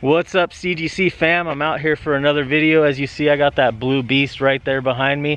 What's up CGC fam? I'm out here for another video. As you see, I got that blue beast right there behind me.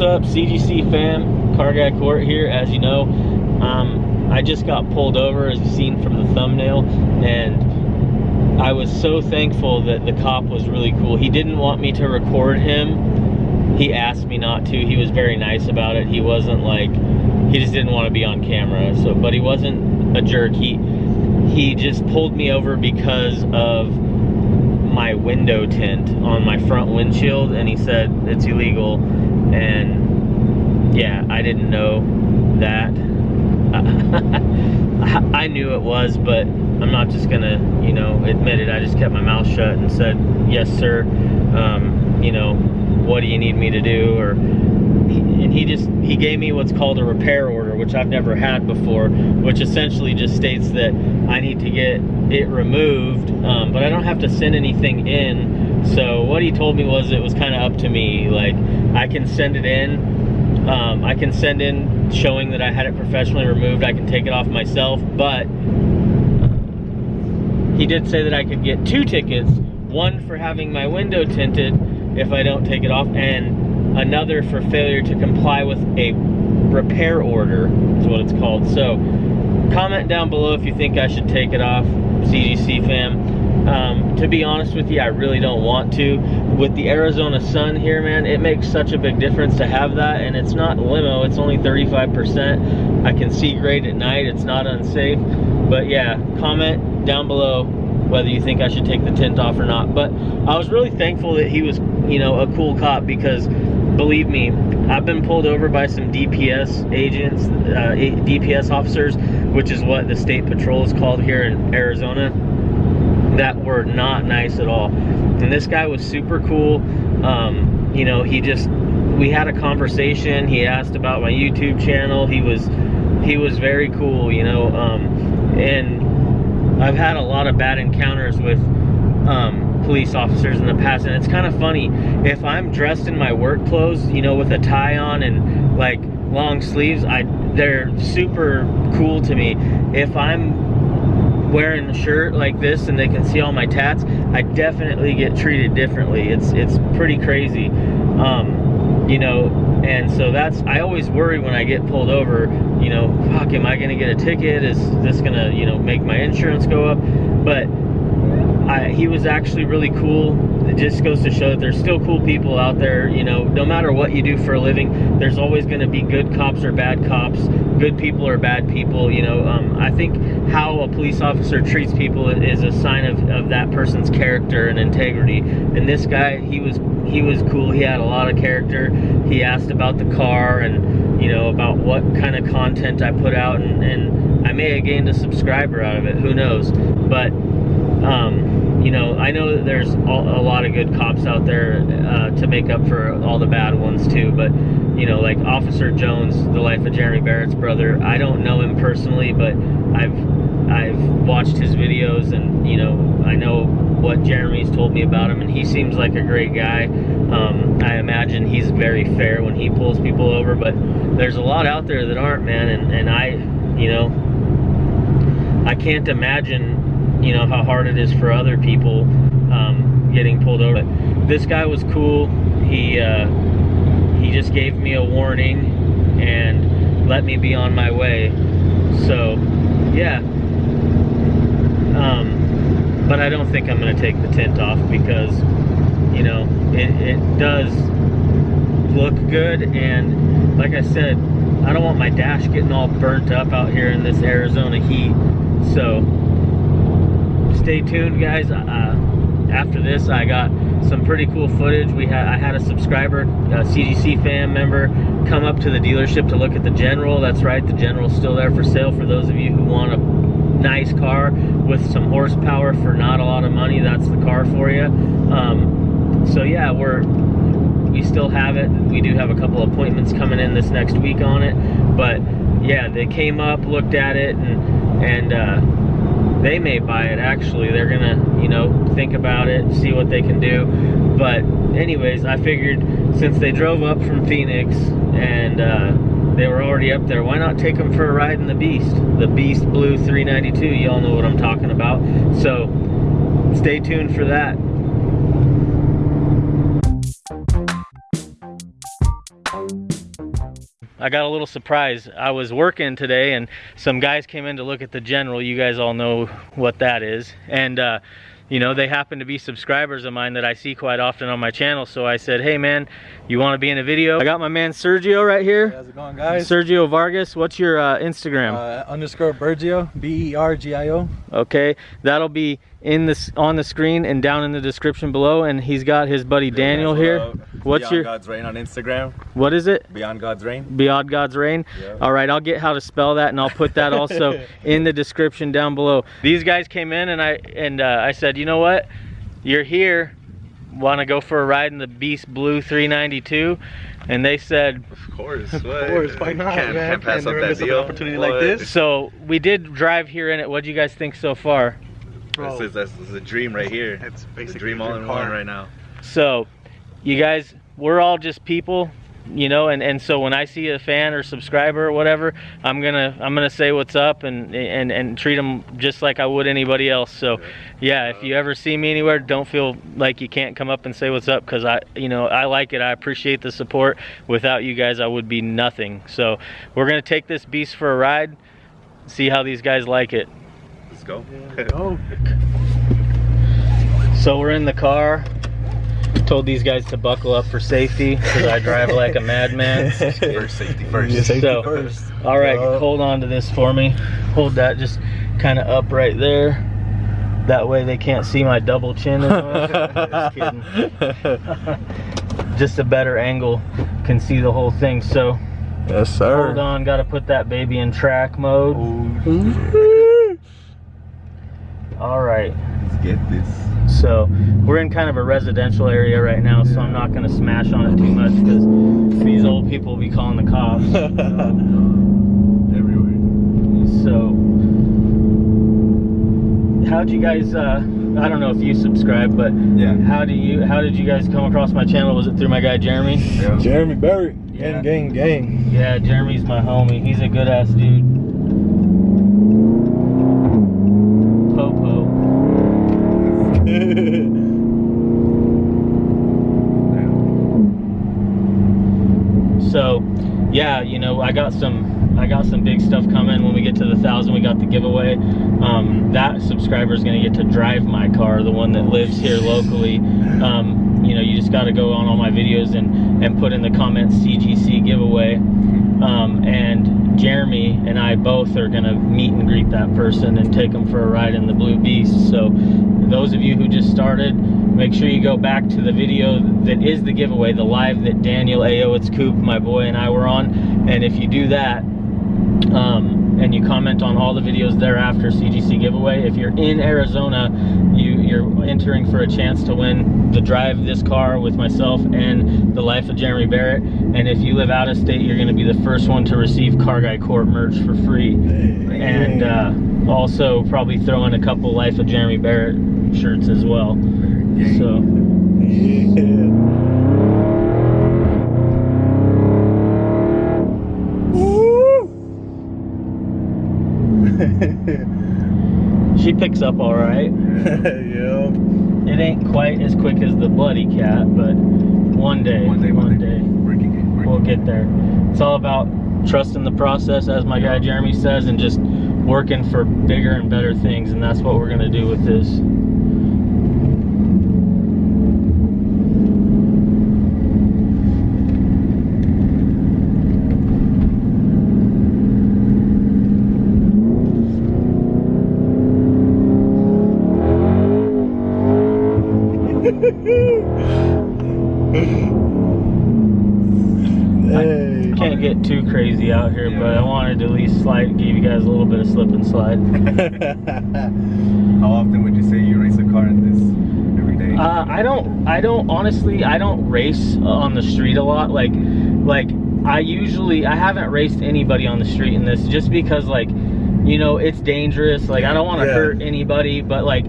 What's up, CGC fam? Car Guy Court here. As you know, um, I just got pulled over, as you've seen from the thumbnail, and I was so thankful that the cop was really cool. He didn't want me to record him. He asked me not to. He was very nice about it. He wasn't like he just didn't want to be on camera. So, but he wasn't a jerk. He he just pulled me over because of my window tint on my front windshield and he said it's illegal. And yeah I didn't know that. I knew it was but I'm not just gonna you know admit it. I just kept my mouth shut and said yes sir. Um, you know what do you need me to do? Or and he just he gave me what's called a repair order which I've never had before which essentially just states that I need to get it removed um, but I don't have to send anything in. So what he told me was it was kind of up to me. Like I can send it in um, I can send in showing that I had it professionally removed. I can take it off myself but he did say that I could get two tickets one for having my window tinted if I don't take it off and another for failure to comply with a repair order is what it's called. So comment down below if you think I should take it off CGC fam. Um, to be honest with you I really don't want to. With the Arizona sun here man it makes such a big difference to have that and it's not limo it's only 35% I can see great at night it's not unsafe. But yeah comment down below whether you think I should take the tint off or not. But I was really thankful that he was you know a cool cop because believe me, I've been pulled over by some DPS agents, uh, DPS officers, which is what the state patrol is called here in Arizona, that were not nice at all. And this guy was super cool. Um, you know, he just, we had a conversation. He asked about my YouTube channel. He was, he was very cool, you know, um, and I've had a lot of bad encounters with, um, police officers in the past and it's kind of funny. If i'm dressed in my work clothes you know with a tie on and like long sleeves i they're super cool to me. If i'm wearing a shirt like this and they can see all my tats i definitely get treated differently. It's it's pretty crazy. Um you know and so that's i always worry when i get pulled over you know fuck am i gonna get a ticket? Is this gonna you know make my insurance go up? But I, he was actually really cool. It just goes to show that there's still cool people out there. You know, no matter what you do for a living, there's always going to be good cops or bad cops, good people or bad people. You know, um, I think how a police officer treats people is a sign of, of that person's character and integrity. And this guy, he was he was cool. He had a lot of character. He asked about the car and you know about what kind of content I put out, and, and I may have gained a subscriber out of it. Who knows? But um, you know, I know that there's a lot of good cops out there uh, to make up for all the bad ones too, but you know, like Officer Jones, the life of Jeremy Barrett's brother, I don't know him personally, but I've I've watched his videos and you know, I know what Jeremy's told me about him and he seems like a great guy. Um, I imagine he's very fair when he pulls people over, but there's a lot out there that aren't, man, and, and I, you know, I can't imagine you know how hard it is for other people um, getting pulled over. This guy was cool. He uh, he just gave me a warning and let me be on my way. So yeah. Um, but I don't think I'm gonna take the tint off because, you know, it, it does look good. And like I said, I don't want my dash getting all burnt up out here in this Arizona heat. So stay tuned guys. Uh, after this, I got some pretty cool footage. We had I had a subscriber, a CGC fan member, come up to the dealership to look at the General. That's right, the General's still there for sale for those of you who want a nice car with some horsepower for not a lot of money. That's the car for you. Um, so yeah, we're we still have it. We do have a couple appointments coming in this next week on it, but yeah, they came up, looked at it, and and. Uh, they may buy it. Actually they're gonna you know think about it see what they can do. But anyways i figured since they drove up from phoenix and uh, they were already up there why not take them for a ride in the beast? The beast blue 392 y'all know what i'm talking about. So stay tuned for that I got a little surprise. I was working today and some guys came in to look at the General. You guys all know what that is. And uh, you know, they happen to be subscribers of mine that I see quite often on my channel. So I said, hey man, you want to be in a video? I got my man Sergio right here. How's it going guys? Sergio Vargas, what's your uh, Instagram? Uh, underscore Bergio, B-E-R-G-I-O. Okay, that'll be in this on the screen and down in the description below. And he's got his buddy Daniel here. What's Beyond your God's Reign on Instagram? What is it? Beyond God's Reign. Beyond God's Reign. Yeah. All right, I'll get how to spell that, and I'll put that also in the description down below. These guys came in, and I and uh, I said, you know what, you're here. Want to go for a ride in the Beast Blue 392? And they said, Of course. Of course, why not, Can't, man? can't pass Can't up that deal. opportunity like this. so we did drive here in it. What do you guys think so far? Bro. This is, this is a dream right here. It's It's a basically dream all in car. one right now. So, you guys, we're all just people, you know, and, and so when I see a fan or subscriber or whatever, I'm gonna I'm gonna say what's up and and and treat them just like I would anybody else. So, yeah, if you ever see me anywhere, don't feel like you can't come up and say what's up because I, you know, I like it. I appreciate the support. Without you guys, I would be nothing. So, we're gonna take this beast for a ride, see how these guys like it. Let's go. Oh, So we're in the car. Told these guys to buckle up for safety because I drive like a madman. first safety first. Yeah, safety So- first. All right, Uh, hold on to this for me. Hold that just kind of up right there. That way they can't see my double chin. just kidding. Just a better angle can see the whole thing. So Yes, sir. hold on, got to put that baby in track mode. Ooh. All right. Let's get this. So we're in kind of a residential area right now, so I'm not gonna smash on it too much because these old people will be calling the cops. Everywhere. So how'd you guys uh I don't know if you subscribe, but Yeah. how do you how did you guys come across my channel? Was it through my guy Jeremy? Yeah. Jeremy Barrett. Yeah. Gang, gang, gang. Yeah, Jeremy's my homie. He's a good ass dude. I got some, I got some big stuff coming. When we get to the thousand, we got the giveaway. Um, that subscriber is going to get to drive my car, the one that lives here locally. Um, you know, you just got to go on all my videos and and put in the comments CGC giveaway. Um, and Jeremy and I both are to meet and greet that person and take them for a ride in the Blue Beast. So, those of you who just started, make sure you go back to the video that is the giveaway, the live that Daniel Ayo, it's Coop, my boy, and I were on. And if you do that, um, and you comment on all the videos thereafter CGC giveaway, if you're in Arizona, you're entering for a chance to win the drive this car with myself and the life of Jeremy Barrett. And if you live out of state, you're going to be the first one to receive Car Guy Court merch for free. And uh, also probably throw in a couple Life of Jeremy Barrett shirts as well. So. Picks up all right. yeah. It ain't quite as quick as the bloody cat, but one day, One day, one one day, day. Working it. Working we'll get there. It's all about trusting the process, as my guy Jeremy says, and just working for bigger and better things, and that's what we're gonna do with this. Get too crazy out here, but I wanted to at least slide, give you guys a little bit of slip and slide. How often would you say you race a car in this every day? Uh, I don't. I don't. Honestly, I don't race on the street a lot. Like, like I usually I haven't raced anybody on the street in this just because like, you know, it's dangerous. Like I don't want to Yeah. hurt anybody, but like,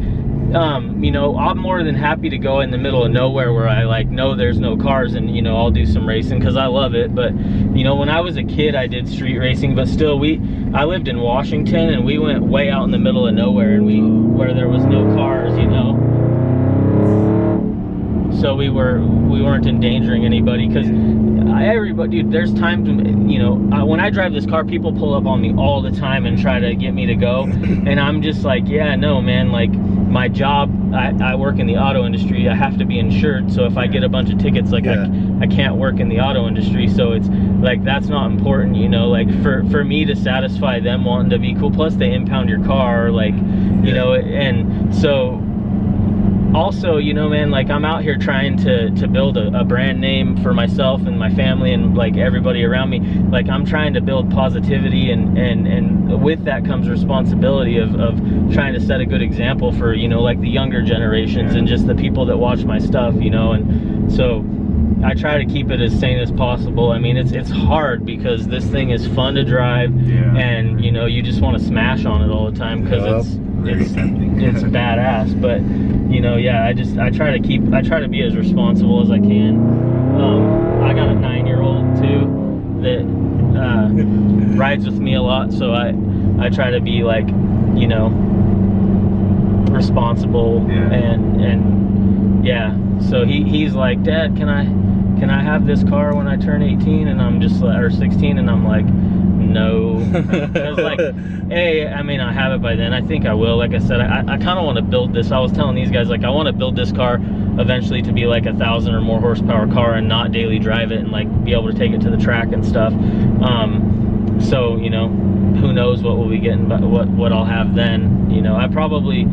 um, you know, I'm more than happy to go in the middle of nowhere where I like know there's no cars and you know I'll do some racing because I love it. But you know, when I was a kid, I did street racing, but still, we I lived in Washington and we went way out in the middle of nowhere and we where there was no cars, you know so we were we weren't endangering anybody because everybody dude there's times when, you know uh, when i drive this car people pull up on me all the time and try to get me to go. And i'm just like yeah no man like my job I, I work in the auto industry. I have to be insured. So if i get a bunch of tickets like Yeah. I, I can't work in the auto industry. So it's like that's not important you know like for for me to satisfy them wanting to be cool. Plus they impound your car like you Yeah. know and so also you know man like i'm out here trying to to build a, a brand name for myself and my family and like everybody around me like i'm trying to build positivity and and and with that comes responsibility of of trying to set a good example for you know like the younger generations Yeah. and just the people that watch my stuff you know and so I try to keep it as sane as possible. I mean, it's it's hard because this thing is fun to drive, Yeah. and you know you just want to smash on it all the time because Yup. it's it's it's badass. But you know, yeah, I just I try to keep I try to be as responsible as I can. Um, I got a nine year old too that uh, rides with me a lot, so I I try to be like you know responsible Yeah. and and yeah. So he he's like, Dad, can I can I have this car when I turn 18? And I'm just or 16, and I'm like, no. like, hey, I mean, I have it by then. I think I will. Like I said, I, I kind of want to build this. I was telling these guys, like, I want to build this car eventually to be like a thousand or more horsepower car and not daily drive it and like be able to take it to the track and stuff. Um, so you know, who knows what we'll be getting, but what what I'll have then. You know, I probably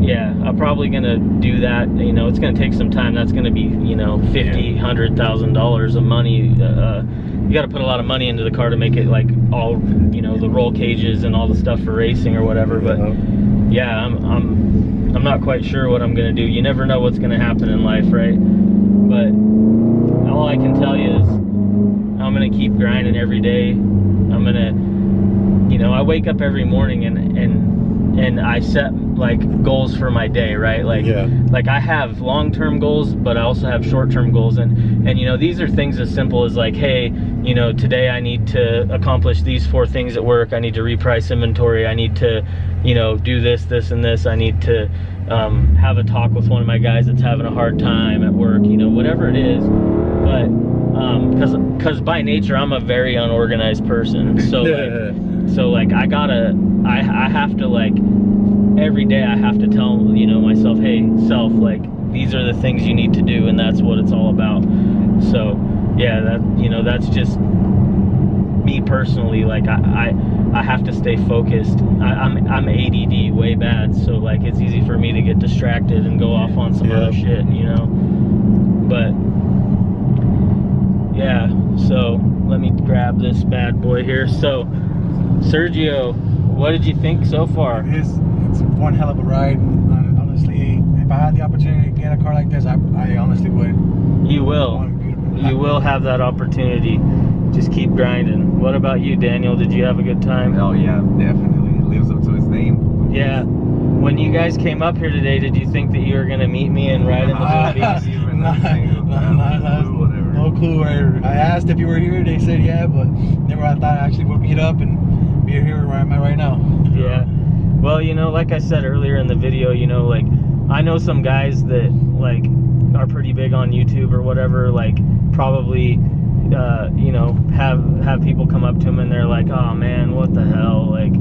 yeah i'm probably gonna do that you know it's gonna take some time that's gonna be you know fifty hundred thousand dollars of money uh, you got to put a lot of money into the car to make it like all you know the roll cages and all the stuff for racing or whatever but yeah i'm i'm i'm not quite sure what i'm gonna do. You never know what's gonna happen in life right? But all i can tell you is i'm gonna keep grinding every day. I'm gonna you know i wake up every morning and and and i set like goals for my day right? Like Yeah. like i have long-term goals but i also have short-term goals and and you know these are things as simple as like hey you know today i need to accomplish these four things at work. I need to reprice inventory. I need to you know do this this and this. I need to um, have a talk with one of my guys that's having a hard time at work you know whatever it is. But because because by nature i'm a very unorganized person so like so like I gotta I I have to like every day I have to tell you know myself, hey self, like these are the things you need to do and that's what it's all about. So yeah, that you know, that's just me personally, like I I, I have to stay focused. I, I'm I'm ADD way bad, so like it's easy for me to get distracted and go off on some Yeah. other shit, you know. But yeah, so let me grab this bad boy here. So Sergio, what did you think so far? It's, it's one hell of a ride. Hon- uh, Honestly, if I had the opportunity to get a car like this, I, I honestly would. You will. You will have that opportunity. Just keep grinding. What about you, Daniel? Did you have a good time? Oh yeah, definitely. It lives up to its name. Yeah. When you guys came up here today, did you think that you were gonna meet me and ride in the movies? even nah, a single- No clue. Where I asked if you were here, they said yeah, but never I thought I actually would meet up and be here where I'm at right now. Yeah. Well, you know, like I said earlier in the video, you know, like I know some guys that like are pretty big on YouTube or whatever, like probably uh, you know, have have people come up to him and they're like, "Oh man, what the hell?" Like,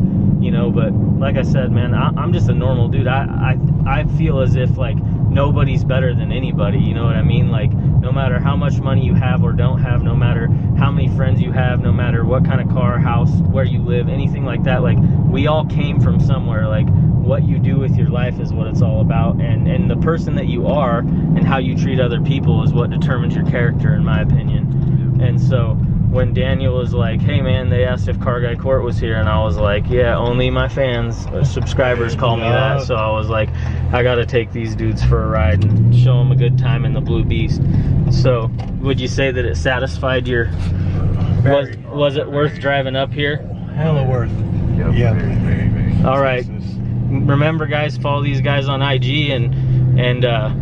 you know. But like I said, man, I, I'm just a normal dude. I, I I feel as if like nobody's better than anybody. You know what I mean? Like, no matter how much money you have or don't have, no matter how many friends you have, no matter what kind of car, house, where you live, anything like that. Like, we all came from somewhere. Like, what you do with your life is what it's all about, and and the person that you are and how you treat other people is what determines your character, in my opinion. And so when Daniel was like, "Hey man," they asked if Car Guy Court was here, and I was like, "Yeah, only my fans, uh, subscribers call me that." So I was like, "I got to take these dudes for a ride and show them a good time in the Blue Beast." So would you say that it satisfied your? Was Very. was it worth driving up here? Hella worth. Yep, Yeah. Very, very, very. All right. Remember guys follow these guys on ig and and uh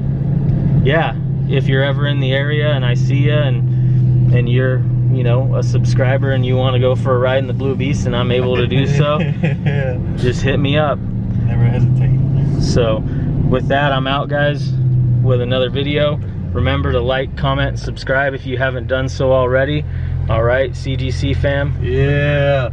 yeah if you're ever in the area and i see you and and you're you know a subscriber and you want to go for a ride in the blue beast and i'm able to do so yeah. just hit me up Never hesitate. so with that i'm out guys with another video remember to like comment subscribe if you haven't done so already all right cgc fam Yeah.